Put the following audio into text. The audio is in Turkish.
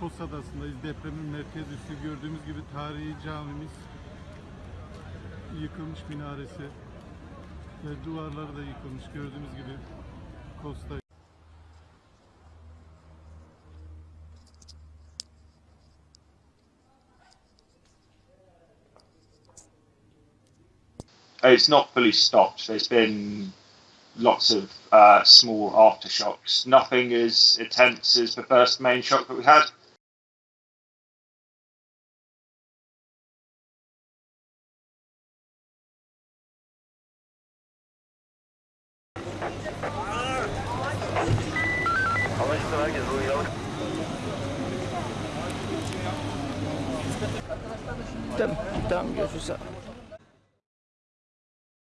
Kos Adası'ndayız. Depremin merkez üssü. Gördüğümüz gibi tarihi camimiz yıkılmış minaresi ve duvarları da yıkılmış. Gördüğünüz gibi Kos'ta It's not fully stopped. There's been lots of uh, small aftershocks. Nothing as intense as the first main shock that we had. Anlaşıldı herkes uyuyalım. Tamam, tamam görüşürüz.